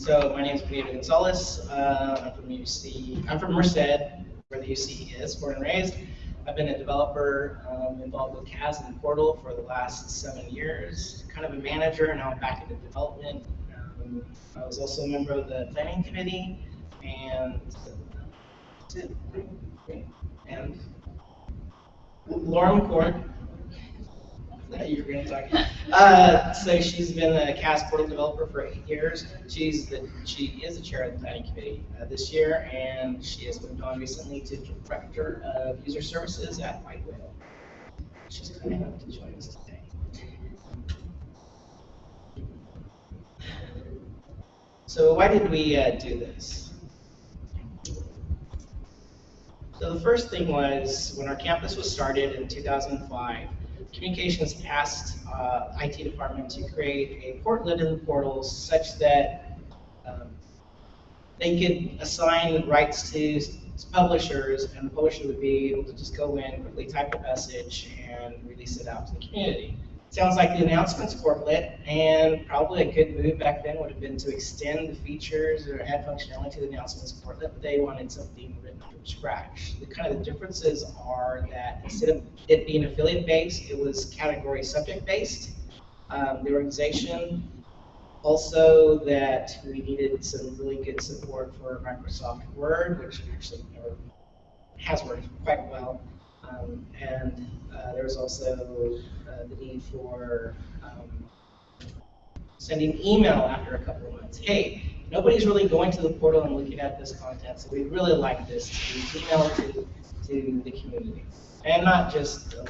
So my name is Pedro Gonzalez. Uh, I'm from UC. I'm from Merced, where the UC is, born and raised. I've been a developer um, involved with CAS and Portal for the last seven years. Kind of a manager, and now I'm back into development. Um, I was also a member of the planning committee, and and McCord that you're going to talk. Uh, so she's been a CAS portal developer for eight years. She's the she is the chair of the planning committee uh, this year, and she has moved on recently to director of user services at White Whale. She's coming up to join us today. So why did we uh, do this? So the first thing was when our campus was started in 2005 communications asked uh, IT department to create a portlet in the portals such that um, they could assign rights to publishers, and the publisher would be able to just go in, quickly type a message, and release it out to the community. Sounds like the announcements portlet, and probably a good move back then would have been to extend the features or add functionality to the announcements portlet, but they wanted something written from scratch. The kind of the differences are that instead of it being affiliate based, it was category subject based. Um, the organization also that we needed some really good support for Microsoft Word, which actually never has worked quite well. Um, and uh, there was also uh, the need for um, sending email after a couple of months. Hey, nobody's really going to the portal and looking at this content, so we'd really like this to email it to, to the community. And not just uh,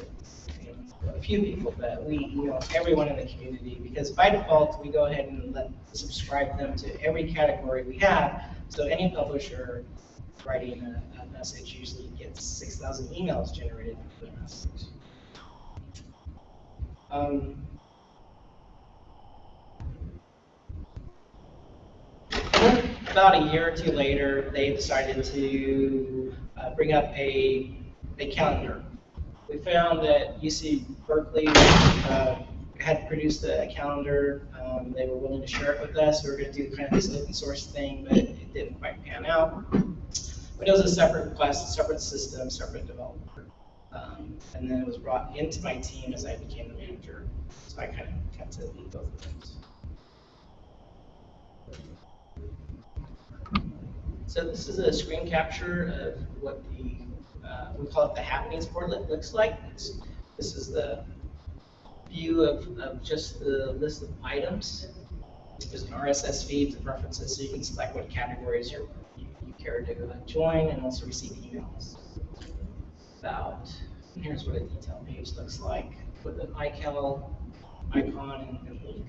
a few people, but we, know, everyone in the community, because by default, we go ahead and let subscribe them to every category we have, so any publisher writing a, a message usually gets 6,000 emails generated for the message. Um, about a year or two later, they decided to uh, bring up a, a calendar. We found that UC Berkeley uh, had produced a calendar. Um, they were willing to share it with us. We were going to do kind of this open source thing, but it didn't quite pan out. It was a separate class, separate system, separate developer. Um, and then it was brought into my team as I became the manager. So I kind of got to lead both of those. So this is a screen capture of what the, uh, we call it the happenings portlet looks like. It's, this is the view of, of just the list of items. There's an RSS feed, the preferences, so you can select what categories you're, you, you care to join and also receive emails about. Here's what a detail page looks like with an iCal icon and link.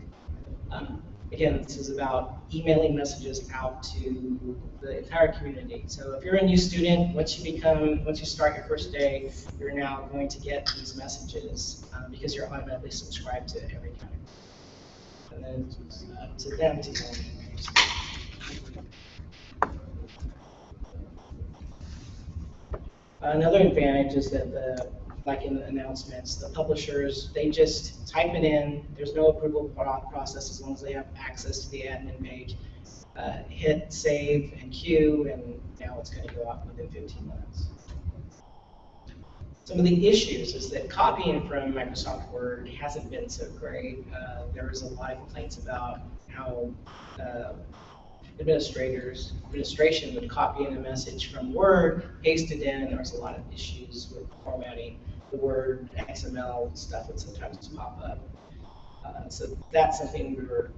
Um, again, this is about emailing messages out to the entire community. So if you're a new student, once you become, once you start your first day, you're now going to get these messages um, because you're automatically subscribed to every category. And then uh, to them to Another advantage is that the, like in the announcements, the publishers, they just type it in. There's no approval process as long as they have access to the admin page. Uh, hit save and queue, and now it's going to go out within 15 minutes. Some of the issues is that copying from Microsoft Word hasn't been so great. Uh, there was a lot of complaints about how uh, administrators, administration would copy in a message from Word, paste it in, and there was a lot of issues with formatting. The Word, XML stuff would sometimes pop up. Uh, so that's something we were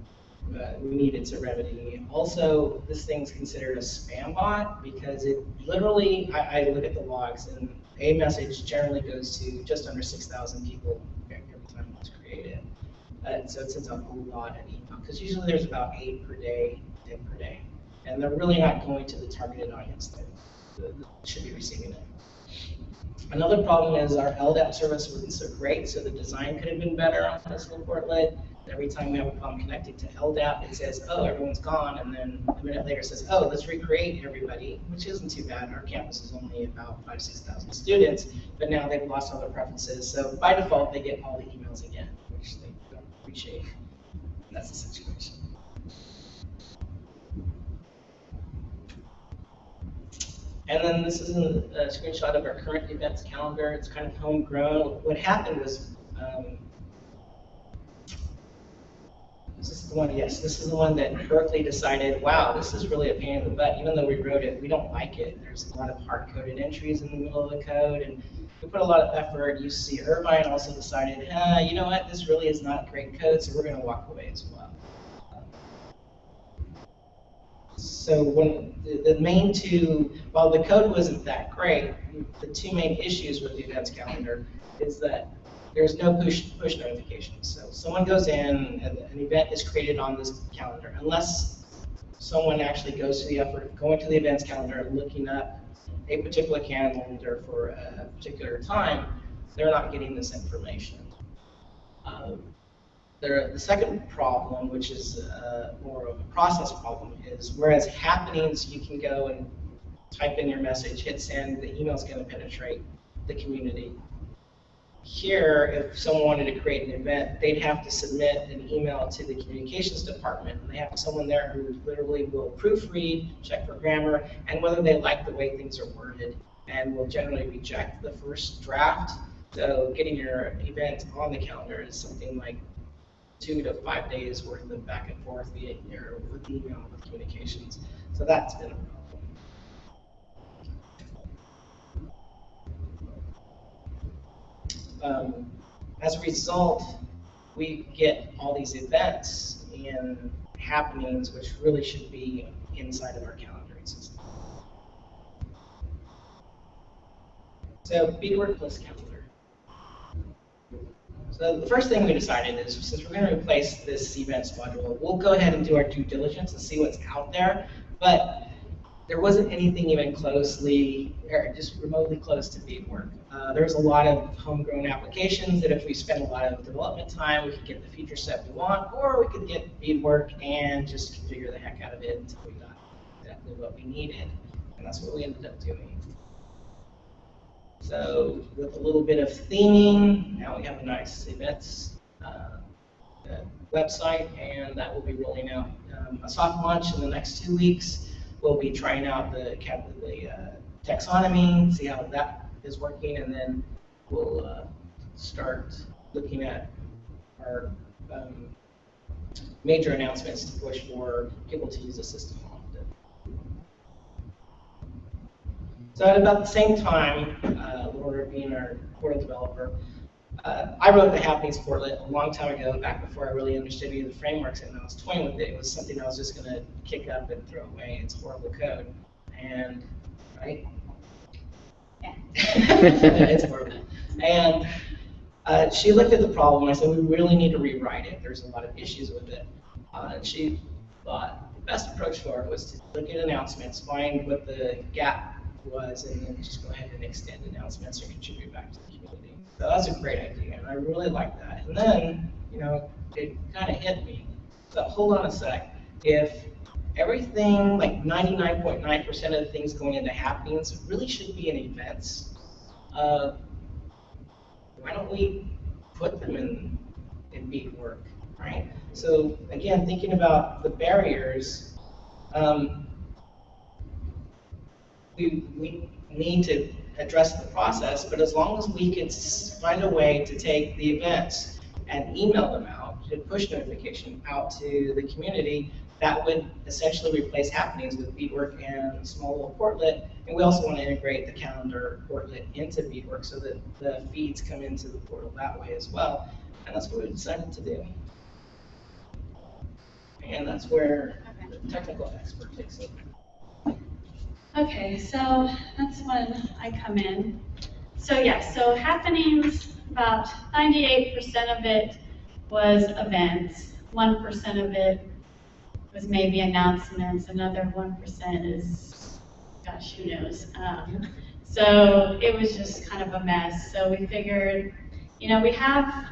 uh, we needed to remedy. Also, this thing's considered a spam bot because it literally, I, I look at the logs and a message generally goes to just under 6,000 people every time it's created. Uh, so it sends out a lot of email because usually there's about eight per day per day. And they're really not going to the targeted audience that, should be receiving it. Another problem is our LDAP service wasn't so great, so the design could have been better on this little portlet. Every time we have a problem connecting to LDAP, it says, oh, everyone's gone, and then a minute later says, oh, let's recreate everybody, which isn't too bad. Our campus is only about five, 6,000 students, but now they've lost all their preferences. So by default, they get all the emails again, which they don't appreciate. That's the situation. And then this is a a screenshot of our current events calendar. It's kind of homegrown. What happened was, um, this is the one, yes, this is the one that Berkeley decided, wow, this is really a pain in the butt. Even though we wrote it, we don't like it. There's a lot of hard-coded entries in the middle of the code, and we put a lot of effort. UC Irvine also decided, ah, you know what, this really is not great code, so we're going to walk away as well. So when the, the main two, while the code wasn't that great, the two main issues with the events calendar is that there's no push push notifications. So someone goes in, and an event is created on this calendar, unless someone actually goes to the effort of going to the events calendar and looking up a particular calendar for a particular time, they're not getting this information. Um, there, the second problem, which is uh, more of a process problem, is whereas happenings, you can go and type in your message, hit send, the email's going to penetrate the community. Here, if someone wanted to create an event, they'd have to submit an email to the communications department. And they have someone there who literally will proofread, check for grammar, and whether they like the way things are worded, and will generally reject the first draft. So getting your event on the calendar is something like two to five days worth of back and forth via or with email with communications. So that's been a problem. Um, as a result, we get all these events and happenings which really should be inside of our calendaring system. So Bedework plus calendar. So the first thing we decided is since we're going to replace this events module, we'll go ahead and do our due diligence and see what's out there. But there wasn't anything even closely, or just remotely close to Bedework. Uh, there's a lot of homegrown applications that if we spend a lot of development time, we could get the feature set we want, or we could get Bedework and just configure the heck out of it until we got exactly what we needed. And that's what we ended up doing. So with a little bit of theming, now we have a nice events uh, website, and that will be rolling out um, a soft launch in the next two weeks. We'll be trying out the, the uh, taxonomy, see how that is working, and then we'll uh, start looking at our um, major announcements to push for people to use the system So at about the same time, uh, Laura being our portal developer, uh, I wrote the Happenings portlet a long time ago, back before I really understood any of the frameworks, and I was toying with it. It was something I was just going to kick up and throw away. It's horrible code. And, right? Yeah. it's horrible. And uh, she looked at the problem, and I said, we really need to rewrite it. There's a lot of issues with it. Uh, and she thought the best approach for it was to look at announcements, find what the gap was, and then just go ahead and extend announcements or contribute back to the community. So that's a great idea, and I really like that. And then, you know, it kind of hit me. But hold on a sec. If everything, like 99.9% of the things going into happenings, really should be in events, uh, why don't we put them in, in Beadwork, right? So again, thinking about the barriers, um, we, we need to address the process, but as long as we can find a way to take the events and email them out, to push notification out to the community, that would essentially replace happenings with Bedework and small little portlet. And we also want to integrate the calendar portlet into Bedework so that the feeds come into the portal that way as well. And that's what we decided to do. And that's where the technical expert takes over. Okay, so that's when I come in. So yes, so happenings, about 98% of it was events. 1% of it was maybe announcements. Another 1% is, gosh, who knows. Um, so it was just kind of a mess. So we figured, you know, we have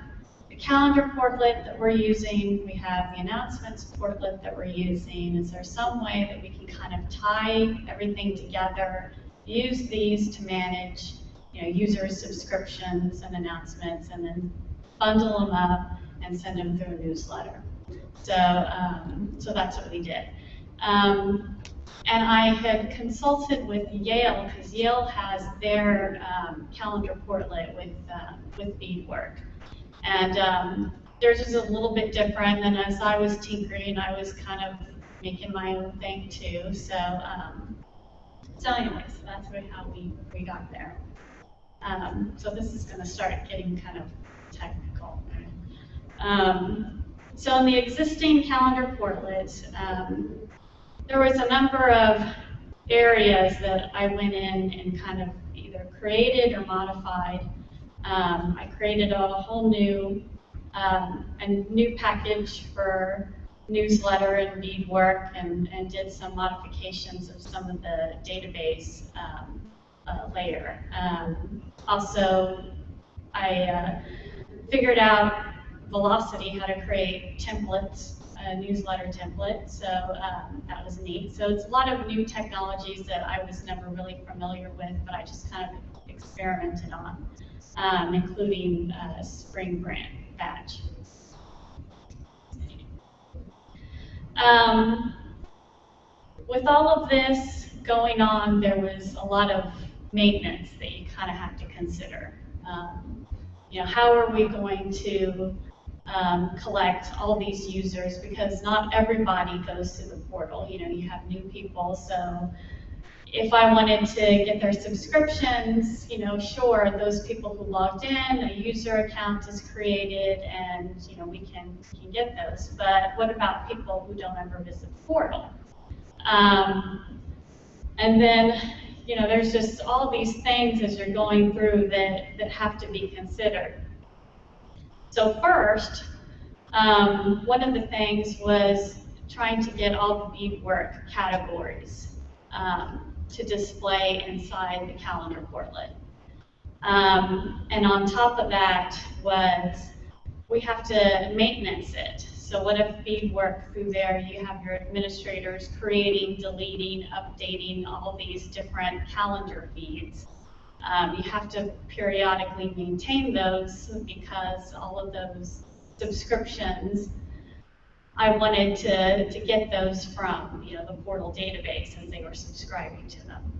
the calendar portlet that we're using, we have the announcements portlet that we're using. Is there some way that we can kind of tie everything together, use these to manage you know, user subscriptions and announcements, and then bundle them up and send them through a newsletter. So, um, so that's what we did. Um, and I had consulted with Yale, because Yale has their um, calendar portlet with, uh, with Bedework. And um, theirs is a little bit different, and as I was tinkering, I was kind of making my own thing too. So, um, so anyway, so that's really how we, we got there. Um, so this is going to start getting kind of technical. Um, so in the existing calendar portlet, um, there was a number of areas that I went in and kind of either created or modified. Um, I created a whole new, um, a new package for newsletter and Bedework and, and did some modifications of some of the database um, uh, layer. Um, also, I uh, figured out Velocity how to create templates, a newsletter template, so um, that was neat. So it's a lot of new technologies that I was never really familiar with, but I just kind of experimented on, um, including uh, Spring grant Batch. Um, with all of this going on, there was a lot of maintenance that you kind of have to consider. Um, you know, how are we going to um, collect all these users? Because not everybody goes to the portal. You know, you have new people, so if I wanted to get their subscriptions, you know, sure, those people who logged in, a user account is created, and you know, we can can get those. But what about people who don't ever visit the portal? Um, and then, you know, there's just all these things as you're going through that that have to be considered. So first, um, one of the things was trying to get all the Bedework categories. Um, to display inside the calendar portlet. Um, and on top of that was we have to maintenance it. So what if feed Bedework through there, you have your administrators creating, deleting, updating all these different calendar feeds. Um, you have to periodically maintain those because all of those subscriptions I wanted to, to get those from you know, the portal database as they were subscribing to them.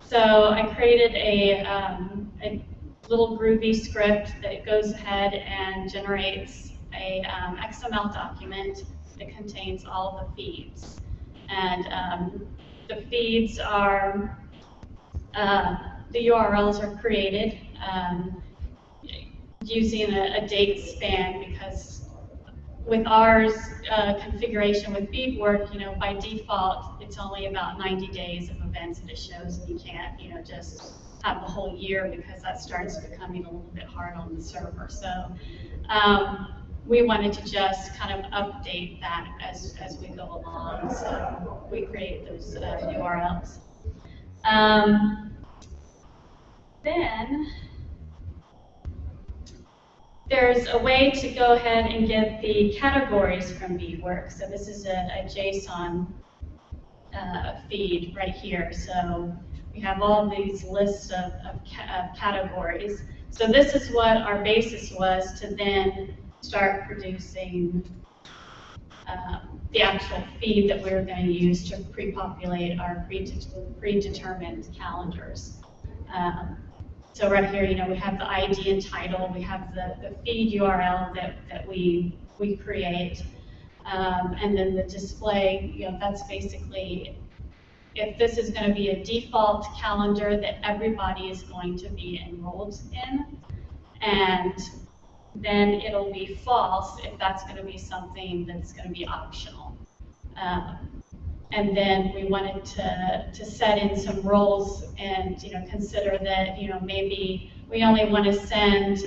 So I created a, um, a little Groovy script that goes ahead and generates a um, XML document that contains all the feeds. And um, the feeds are, uh, the URLs are created um, using a, a date span because with ours uh, configuration with Bedework, you know, by default, it's only about 90 days of events that it shows, and you can't, you know, just have the whole year because that starts becoming a little bit hard on the server. So um, we wanted to just kind of update that as, as we go along. So we create those uh, URLs. Um, then there's a way to go ahead and get the categories from Bedework. So this is a, a JSON uh, feed right here. So we have all these lists of, of, ca of, categories. So this is what our basis was to then start producing um, the actual feed that we were going to use to pre-populate our predetermined calendars. Um, so right here, you know, we have the ID and title, we have the, the feed URL that, that we, we create, um, and then the display, you know, that's basically if this is going to be a default calendar that everybody is going to be enrolled in, and then it'll be false if that's going to be something that's going to be optional. Um, and then we wanted to, to set in some roles and you know consider that you know maybe we only want to send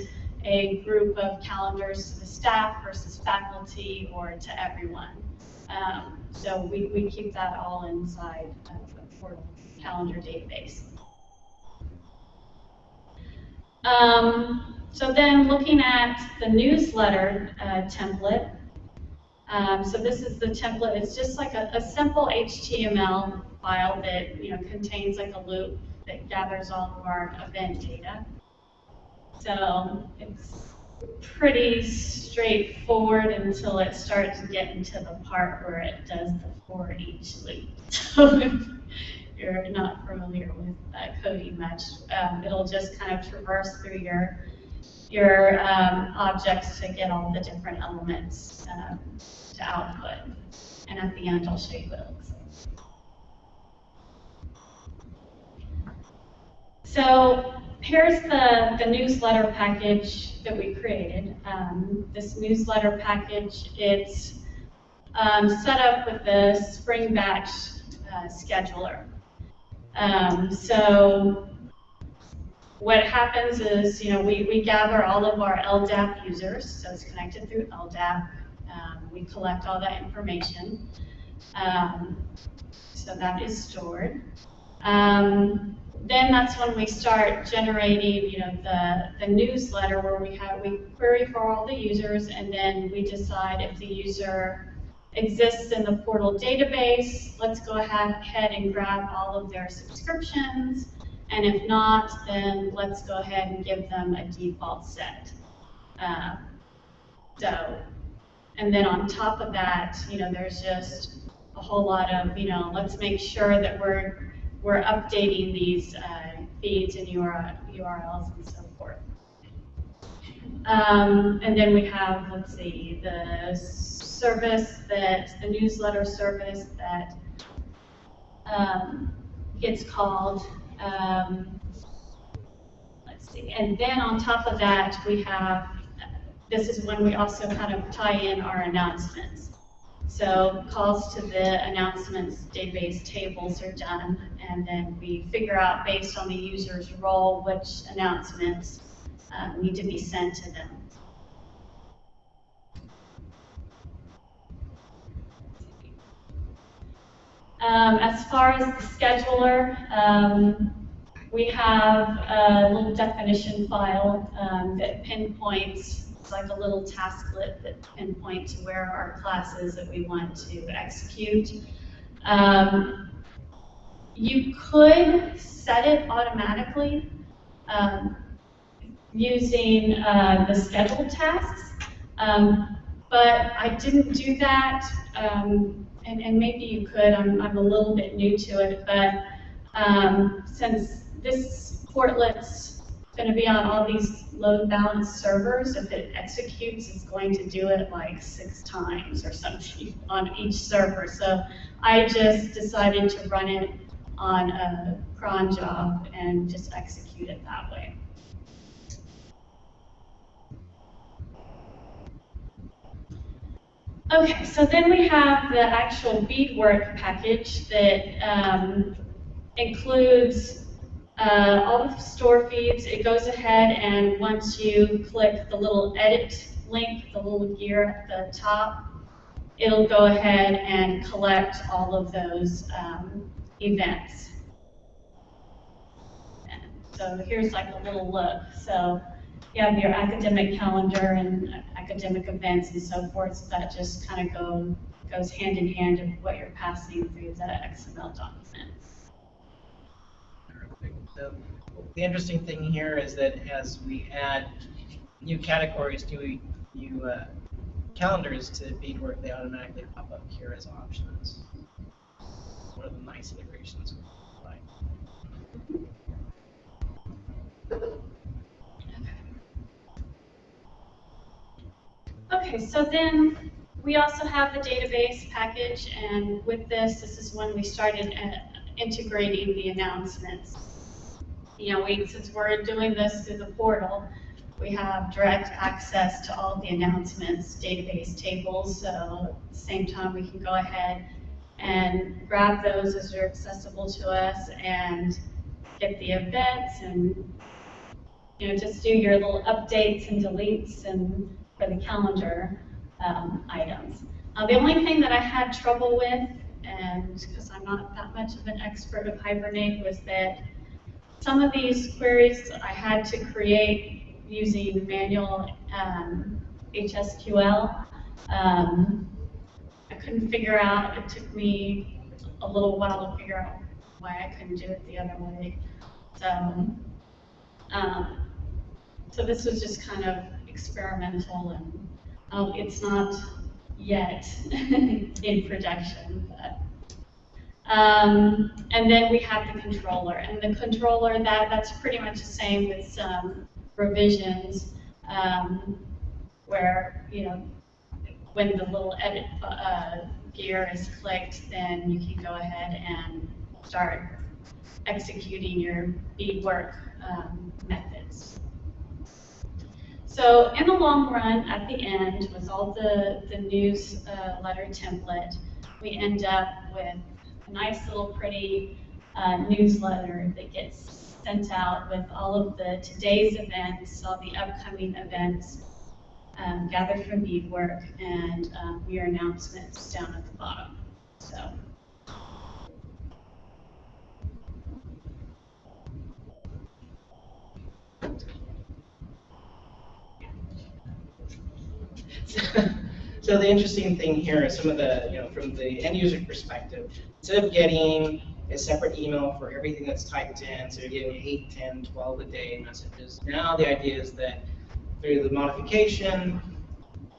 a group of calendars to the staff versus faculty or to everyone. Um, so we, we keep that all inside of the portal calendar database. Um, so then looking at the newsletter uh, template, um, so this is the template. It's just like a, a, simple HTML file that you know contains like a loop that gathers all of our event data. So it's pretty straightforward until it starts getting to the part where it does the for each loop. So if you're not familiar with uh, coding much, um, it'll just kind of traverse through your your um, objects to get all the different elements um, to output. And at the end, I'll show you what it looks like. So here's the, the newsletter package that we created. Um, this newsletter package, it's um, set up with the Spring Batch uh, scheduler. Um, so what happens is, you know, we, we gather all of our LDAP users, so it's connected through LDAP. Um, we collect all that information. Um, so that is stored. Um, then that's when we start generating, you know, the, the newsletter where we have, we query for all the users and then we decide if the user exists in the portal database, let's go ahead and grab all of their subscriptions. And if not, then let's go ahead and give them a default set. Uh, so, and then on top of that, you know, there's just a whole lot of, you know, let's make sure that we're we're updating these uh, feeds and URLs and so forth. Um, and then we have, let's see, the service that, the newsletter service that um, gets called. Um, let's see, and then on top of that, we have, this is when we also kind of tie in our announcements. So calls to the announcements database tables are done, and then we figure out based on the user's role which announcements uh, need to be sent to them. Um, as far as the scheduler, um, we have a little definition file um, that pinpoints, it's like a little tasklet that pinpoints where our classes that we want to execute. Um, you could set it automatically um, using uh, the scheduled tasks, um, but I didn't do that and, and maybe you could, I'm, I'm a little bit new to it, but um, since this portlet's going to be on all these load balanced servers, if it executes, it's going to do it like six times or something on each server. So I just decided to run it on a cron job and just execute it that way. Okay, so then we have the actual Bedework package that um, includes uh, all the store feeds. It goes ahead and once you click the little edit link, the little gear at the top, it'll go ahead and collect all of those um, events. And so here's like a little look. So you have your academic calendar and academic events and so forth. So that just kind of go goes hand in hand of what you're passing through the XML document. So the interesting thing here is that as we add new categories to new uh, calendars to Bedework, they automatically pop up here as options. One of the nice integrations. Okay, so then we also have the database package, and with this, this is when we started uh, integrating the announcements. You know, we, since we're doing this through the portal, we have direct access to all the announcements, database tables, so at the same time we can go ahead and grab those as they're accessible to us and get the events and you know, just do your little updates and deletes and for the calendar um, items. Uh, the only thing that I had trouble with, and because I'm not that much of an expert of Hibernate, was that some of these queries I had to create using manual um, HSQL. Um, I couldn't figure out, it took me a little while to figure out why I couldn't do it the other way. So, um, so this was just kind of experimental and, um, it's not yet in production, but. Um, and then we have the controller, and the controller, that, that's pretty much the same with some revisions, um, where, you know, when the little edit, uh, gear is clicked, then you can go ahead and start executing your Bedework, um, methods. So in the long run, at the end, with all the, the news, uh, letter template, we end up with a nice little pretty, uh, newsletter that gets sent out with all of the today's events, all the upcoming events, um, gathered from Bedework and, um, your announcements down at the bottom, so. So the interesting thing here is some of the, you know, from the end user perspective, instead of getting a separate email for everything that's typed in, so you're getting 8, 10, 12 a day messages, now the idea is that through the modification,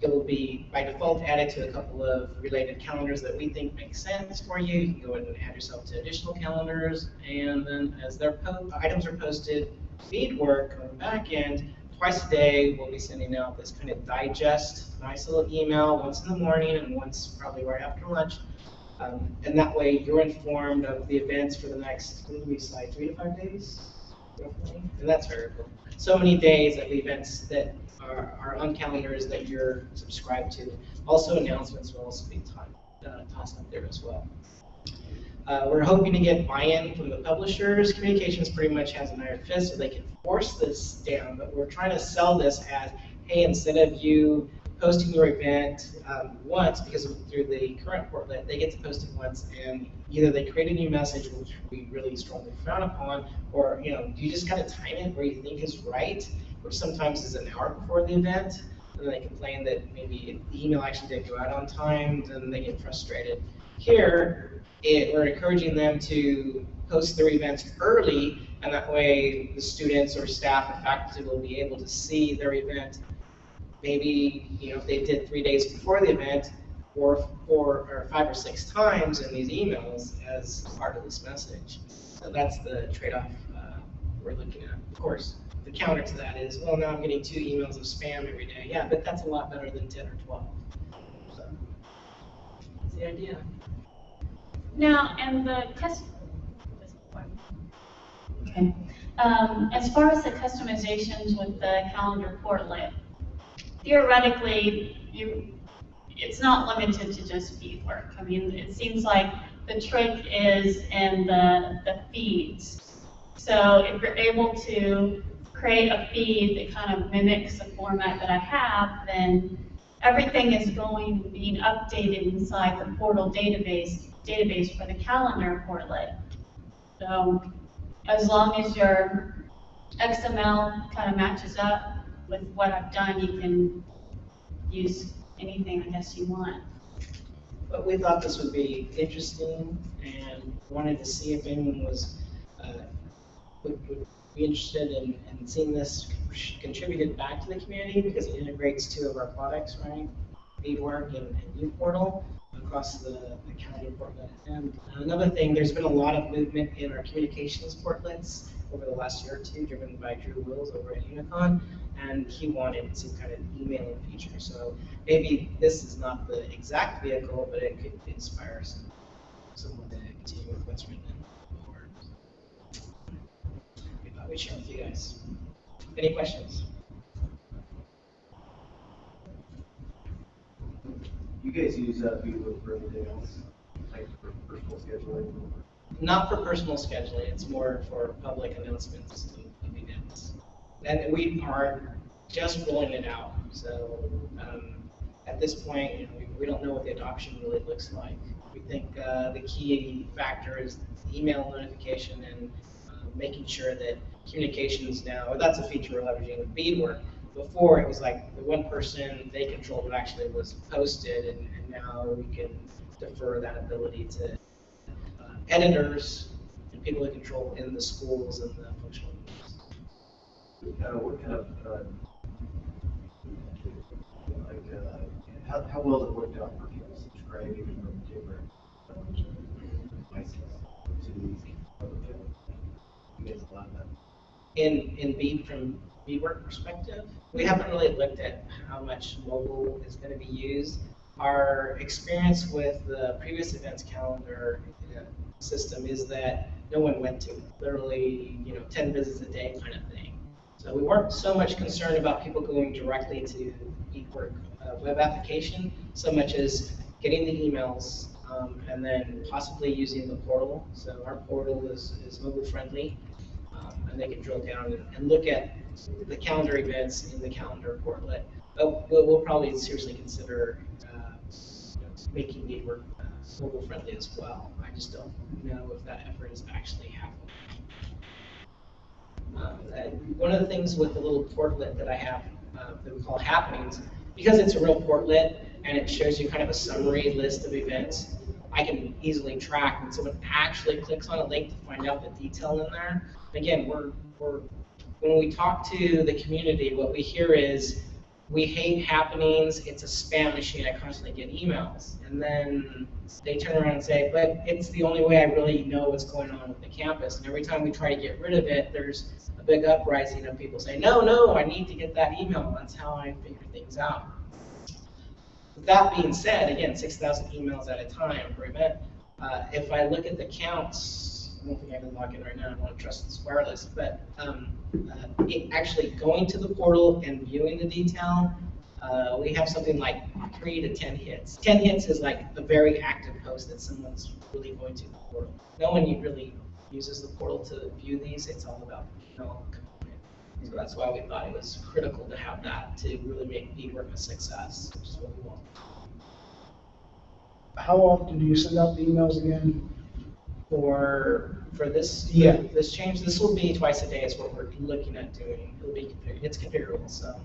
it will be by default added to a couple of related calendars that we think make sense for you. You can go ahead and add yourself to additional calendars, and then as their items are posted, Bedework on the back end, twice a day, we'll be sending out this kind of digest, nice little email, once in the morning and once probably right after lunch. Um, and that way, you're informed of the events for the next, what we say, three to five days? roughly? And that's cool. So many days of events that are, are on calendars that you're subscribed to. Also, announcements will also be taught, uh, tossed up there as well. Uh, we're hoping to get buy-in from the publishers. Communications pretty much has an iron fist, so they can force this down. But we're trying to sell this as, hey, instead of you posting your event um, once, because through the current portlet, they get to post it once, and either they create a new message, which we really strongly frown upon, or you know, you just kind of time it where you think is right, which sometimes is an hour before the event. And they complain that maybe the email actually didn't go out on time, then they get frustrated. Here, it, we're encouraging them to post their events early, and that way the students or staff or faculty will be able to see their event. Maybe, you know, if they did three days before the event, or four or five or six times in these emails as part of this message. So that's the trade-off uh, we're looking at. Of course, the counter to that is, well, now I'm getting two emails of spam every day. Yeah, but that's a lot better than 10 or 12. So that's the idea. Now, and the Okay. Um, as far as the customizations with the calendar portlet, theoretically, you, it's not limited to just Bedework. I mean, it seems like the trick is in the, the feeds. So if you're able to create a feed that kind of mimics the format that I have, then everything is going, being updated inside the portal database, database for the calendar portlet. So as long as your XML kind of matches up with what I've done, you can use anything I guess you want. But we thought this would be interesting and wanted to see if anyone was, uh, would, would be interested in, in seeing this contributed back to the community because it integrates two of our products, right? Bedework and, and uPortal across the, the county portlet. And another thing, there's been a lot of movement in our communications portlets over the last year or two, driven by Drew Wills over at Unicon, and he wanted some kind of emailing feature. So maybe this is not the exact vehicle, but it could inspire some, someone to continue with what's written in the board. We thought we'd share with you guys. Any questions? You guys use uh, for anything else, like for personal scheduling? Not for personal scheduling, it's more for public announcements of events. And we are just rolling it out, so, um, at this point, you know, we, we don't know what the adoption really looks like. We think, uh, the key factor is email notification and, uh, making sure that communications now, that's a feature we're leveraging with Bedework. Before, it was like the one person, they controlled what actually was posted, and, and now we can defer that ability to uh, editors and people who control in the schools and the functional groups. Uh, what kind of, uh, How, how well it worked out for people subscribing from different um, licenses to these? You guys allow that? In, in B, from B work perspective, we haven't really looked at how much mobile is gonna be used. Our experience with the previous events calendar system is that no one went to it, literally, you know, ten visits a day kind of thing. So we weren't so much concerned about people going directly to Bedework uh, web application, so much as getting the emails, um, and then possibly using the portal. So our portal is, is mobile friendly, um, and they can drill down and look at the calendar events in the calendar portlet. But we'll, we'll probably seriously consider, uh, making Bedework uh, mobile friendly as well. I just don't know if that effort is actually happening. Um, one of the things with the little portlet that I have, uh, that we call happenings, because it's a real portlet and it shows you kind of a summary list of events, I can easily track when someone actually clicks on a link to find out the detail in there. Again, we're, we're, when we talk to the community, what we hear is, we hate happenings, it's a spam machine, I constantly get emails. And then they turn around and say, but it's the only way I really know what's going on with the campus. And every time we try to get rid of it, there's a big uprising of people saying, no, no, I need to get that email, that's how I figure things out. With that being said, again, 6,000 emails at a time per event. Uh, if I look at the counts, I don't think I can log in right now, I want to trust this wireless, but um, uh, actually going to the portal and viewing the detail, uh, we have something like three to 10 hits. 10 hits is like a very active post that someone's really going to the portal. No one really uses the portal to view these, it's all about email component. So that's why we thought it was critical to have that to really make Bedework a success, which is what we want. How often do you send out the emails again? For, for this, Yeah. this change, this will be twice a day is what we're looking at doing. It'll be, it's configurable, so.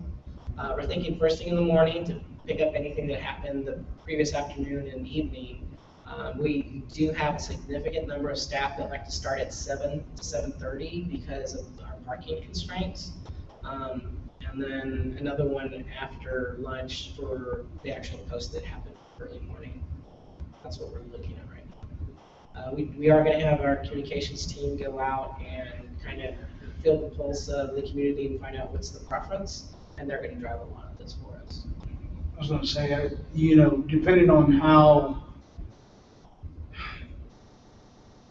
Uh, we're thinking first thing in the morning to pick up anything that happened the previous afternoon and evening. Um, we do have a significant number of staff that like to start at seven to seven thirty because of our parking constraints. Um, and then another one after lunch for the actual post that happened early morning. That's what we're looking at. Uh, we, we are gonna have our communications team go out and kind of feel the pulse of the community and find out what's the preference, and they're gonna drive a lot of this for us. I was gonna say, I- you know, depending on how,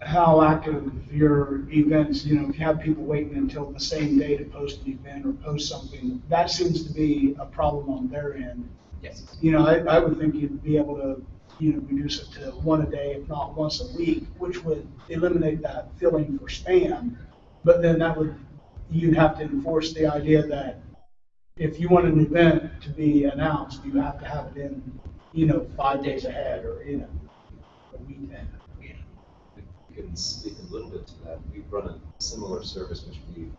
how active your events, you know, if you have people waiting until the same day to post an event or post something, that seems to be a problem on their end. Yes. You know, I, I would think you'd be able to, you know, reduce it to one a day, if not once a week, which would eliminate that filling for spam. But then that would, you'd have to enforce the idea that if you want an event to be announced, you have to have it in, you know, five days ahead or, you know, a week ahead. We can speak a little bit to that. We've run a similar service which we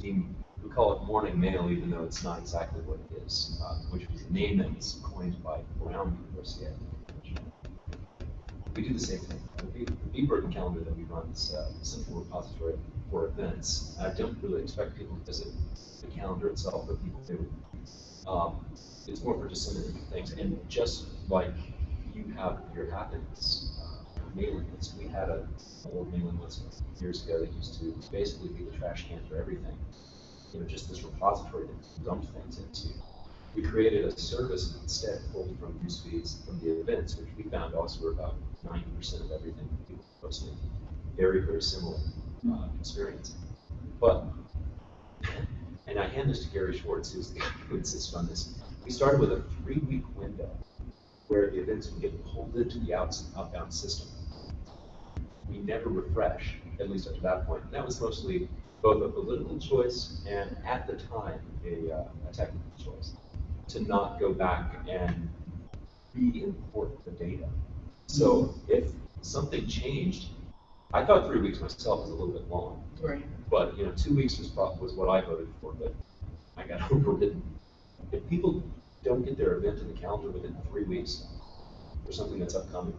deem, we call it morning mail, even though it's not exactly what it is, uh, which was a name that was coined by Brown University. I think, We do the same thing. The Bee- calendar that we run is uh, a simple repository for events. I don't really expect people to visit the calendar itself, but people do. Um, It's more for disseminating things, and just like you have your happenings, uh, mailing list, we had a old mailing list years ago that used to basically be the trash can for everything. You know, just this repository to dump things into. We created a service instead pulled from news feeds from the events, which we found also were about ninety percent of everything that people posted. Very, very similar uh, experience. But, and I hand this to Gary Schwartz, who's the guy who insists on this. We started with a three-week window where the events would get pulled into the outbound system. We never refresh, at least up to that point. And that was mostly both a political choice and, at the time, a, uh, a technical choice to not go back and re-import the data. So if something changed, I thought three weeks myself was a little bit long. Right. But, you know, two weeks was was what I voted for, but I got overridden. If people don't get their event in the calendar within three weeks for something that's upcoming,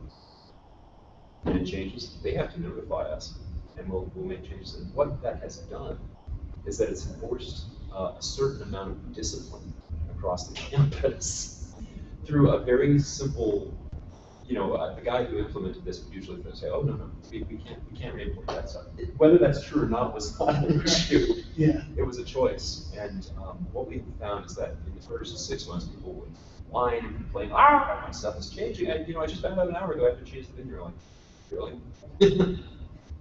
and it changes, they have to notify us, and we'll, we'll make changes. And what that has done is that it's enforced uh, a certain amount of discipline across the campus. through a very simple, you know, uh, the guy who implemented this would usually say, oh, no, no, we, we can't, we can't re-implement that stuff. It- Whether that's true or not was not an issue. Yeah, It was a choice, and um, what we found is that in the first six months, people would whine and complain, ah, my stuff is changing, and, you know, I just found out an hour ago I have to change the thing, you're like, really?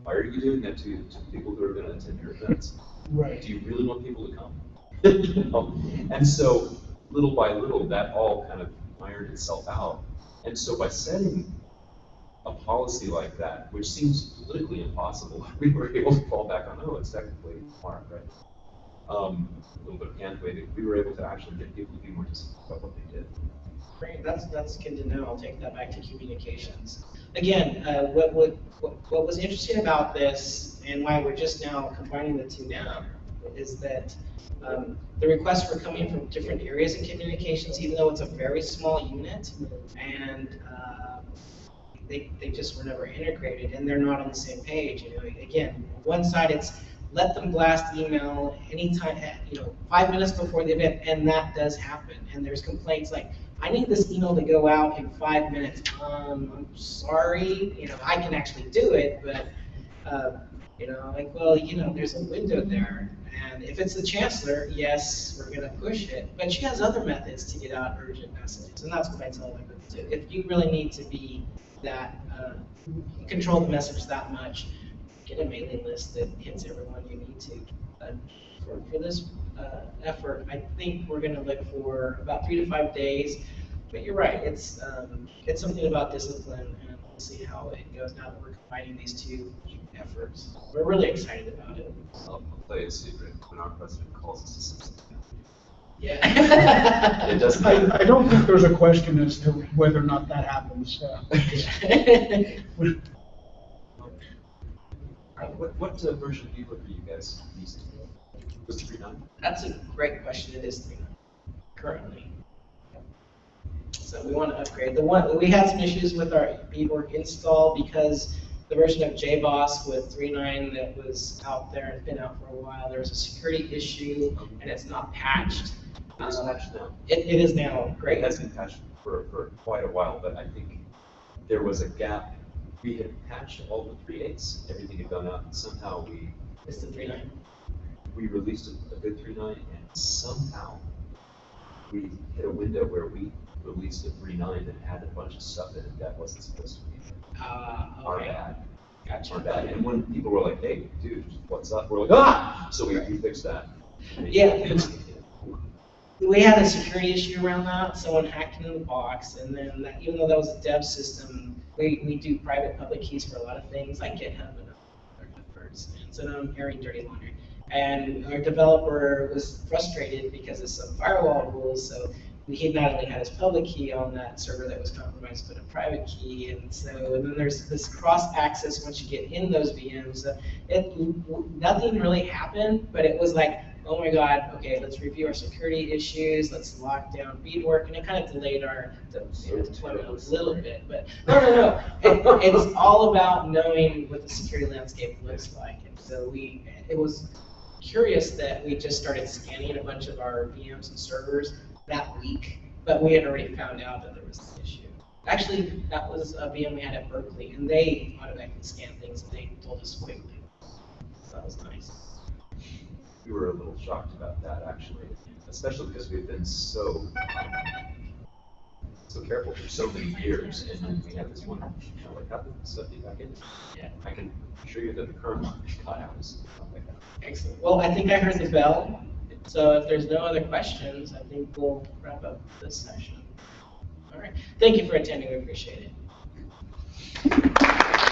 Why are you doing that to, to people who are gonna attend your events? right. Do you really want people to come? You know? And so, little by little, that all kind of ironed itself out. And so by setting a policy like that, which seems politically impossible, we were able to fall back on, oh, it's technically smart, right? Um, a little bit of hand waving, we were able to actually get people to be more disciplined about what they did. Great, that's, that's good to know, I'll take that back to communications. Again, uh, what, what what was interesting about this, and why we're just now combining the two now, is that um, the requests were coming from different areas of communications, even though it's a very small unit, and uh, they, they just were never integrated, and they're not on the same page, you know, again, one side it's, let them blast email anytime, eh, you know, five minutes before the event, and that does happen, and there's complaints like, I need this email to go out in five minutes. Um, I'm sorry, you know, I can actually do it, but, uh, you know, like, well, you know, there's a window there. And if it's the chancellor, yes, we're gonna push it. But she has other methods to get out urgent messages, and that's what I tell them to. If you really need to be that, uh, control the message that much, get a mailing list that hits everyone you need to. For, for this, uh, effort, I think we're gonna look for about three to five days. But you're right, it's, um, it's something about discipline, and we'll see how it goes now that we're combining these two efforts. We're really excited about it. I'll I'll play a secret when our president calls us to something. Yeah. It doesn't. I, I don't think there's a question as to whether or not that happens. uh, we- Uh, What, what uh, version of ebook are you guys using? Was it three nine? That's a great question, it is three nine, currently. So we want to upgrade. The one, we had some issues with our Bedework install because the version of JBoss with 3.9 that was out there, it's been out for a while, there was a security issue and it's not patched. It's Um, patched now. It, it is now, great. It has been patched for, for quite a while, but I think there was a gap. We had patched all the three eights, everything had gone out, and somehow we, It's the 3.9. we released a, a good 3.9, and somehow we hit a window where we released a three nine that had a bunch of stuff in it that wasn't supposed to be. Ah, Our okay. bad, Gotcha. our bad. And when people were like, hey, dude, what's up? We're like, ah! So we, we fixed that. Yeah. We had a security issue around that, someone hacked into the box, and then that, even though that was a dev system, we, we do private public keys for a lot of things, like GitHub and other efforts, so now I'm airing dirty laundry. And our developer was frustrated because of some firewall rules, so he not only had his public key on that server that was compromised, but a private key, and so, and then there's this cross-access once you get in those VMs. uh, It, nothing really happened, but it was like, oh my god, okay, let's review our security issues, let's lock down Bedework, and it kind of delayed our de- you know, deployment a little bit, but, no, no, no. It, it's all about knowing what the security landscape looks like, and so we, it was curious that we just started scanning a bunch of our VMs and servers that week, but we had already found out that there was an issue. Actually, that was uh, a VM we had at Berkeley, and they automatically scanned things, and they told us quickly. So that was nice. We were a little shocked about that, actually, especially because we've been so, so careful for so many years, and then we had this one, you know, like, stuff get back in? Yeah. I can assure you that the current one got out is not like that. Excellent. Well, I think I heard the bell, so if there's no other questions, I think we'll wrap up this session. All right, thank you for attending, we appreciate it.